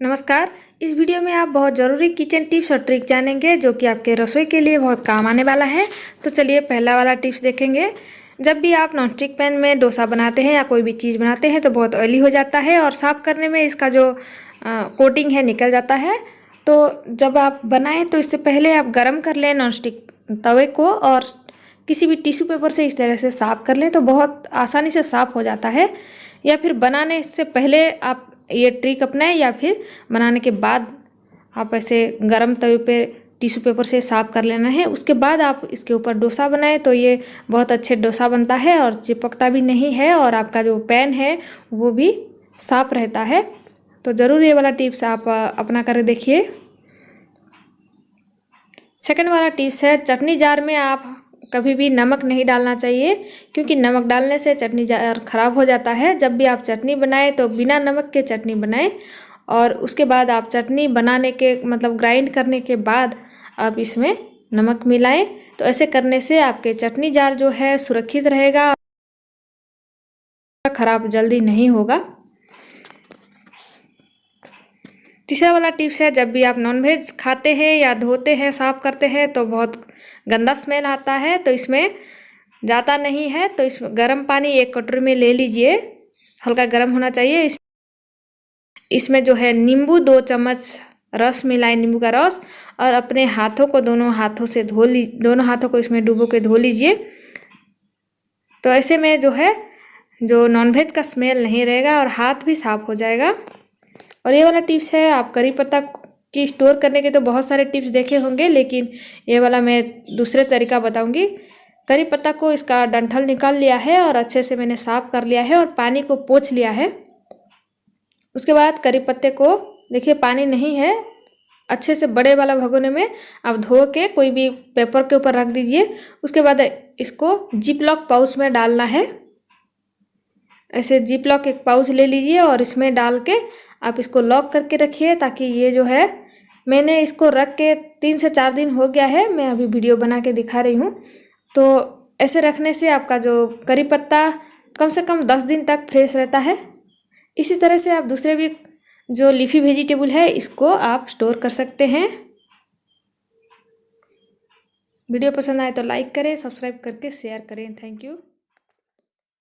नमस्कार। इस वीडियो में आप बहुत ज़रूरी किचन टिप्स और ट्रिक जानेंगे जो कि आपके रसोई के लिए बहुत काम आने वाला है। तो चलिए पहला वाला टिप्स देखेंगे। जब भी आप नॉन स्टिक पैन में डोसा बनाते हैं या कोई भी चीज़ बनाते हैं तो बहुत ऑयली हो जाता है और साफ़ करने में इसका जो आ, कोटिंग है निकल जाता है। तो जब आप बनाएँ तो इससे पहले आप गर्म कर लें नॉन स्टिक तवे को और किसी भी टिश्यू पेपर से इस तरह से साफ़ कर लें तो बहुत आसानी से साफ़ हो जाता है। या फिर बनाने से पहले आप ये ट्रिक अपनाएँ या फिर बनाने के बाद आप ऐसे गर्म तवे पे टिश्यू पेपर से साफ़ कर लेना है। उसके बाद आप इसके ऊपर डोसा बनाएँ तो ये बहुत अच्छे डोसा बनता है और चिपकता भी नहीं है और आपका जो पैन है वो भी साफ़ रहता है। तो ज़रूर ये वाला टिप्स आप अपना कर देखिए। सेकेंड वाला टिप्स है, चटनी जार में आप कभी भी नमक नहीं डालना चाहिए, क्योंकि नमक डालने से चटनी ख़राब हो जाता है। जब भी आप चटनी बनाएँ तो बिना नमक के चटनी बनाएँ और उसके बाद आप चटनी बनाने के मतलब ग्राइंड करने के बाद आप इसमें नमक मिलाएँ। तो ऐसे करने से आपके चटनी जार जो है, सुरक्षित रहेगा, ख़राब जल्दी नहीं होगा। तीसरा वाला टिप्स है, जब भी आप नॉनवेज खाते हैं या धोते हैं, साफ़ करते हैं तो बहुत गंदा स्मेल आता है तो इसमें जाता नहीं है तो इस गर्म पानी एक कटोरी में ले लीजिए, हल्का गर्म होना चाहिए। इस, इसमें जो है नींबू, दो चम्मच रस मिलाए नींबू का रस, और अपने हाथों को दोनों हाथों से धो ली, दोनों हाथों को इसमें डुबो के धो लीजिए। तो ऐसे में जो है, जो नॉनवेज का स्मेल नहीं रहेगा और हाथ भी साफ़ हो जाएगा। और ये वाला टिप्स है, आप करी पत्ता की स्टोर करने के तो बहुत सारे टिप्स देखे होंगे, लेकिन ये वाला मैं दूसरे तरीका बताऊँगी। करी पत्ता को इसका डंठल निकाल लिया है और अच्छे से मैंने साफ़ कर लिया है और पानी को पोछ लिया है। उसके बाद करी पत्ते को, देखिए पानी नहीं है, अच्छे से बड़े वाला भगोने में आप धो के कोई भी पेपर के ऊपर रख दीजिए। उसके बाद इसको जिप लॉक पाउच में डालना है। ऐसे जिप लॉक एक पाउच ले लीजिए और इसमें डाल के आप इसको लॉक करके रखिए ताकि ये जो है, मैंने इसको रख के तीन से चार दिन हो गया है, मैं अभी वीडियो बना के दिखा रही हूँ। तो ऐसे रखने से आपका जो करी पत्ता कम से कम दस दिन तक फ्रेश रहता है। इसी तरह से आप दूसरे भी जो लीफी वेजिटेबल है, इसको आप स्टोर कर सकते हैं। वीडियो पसंद आए तो लाइक करें सब्सक्राइब करके शेयर करें। Thank you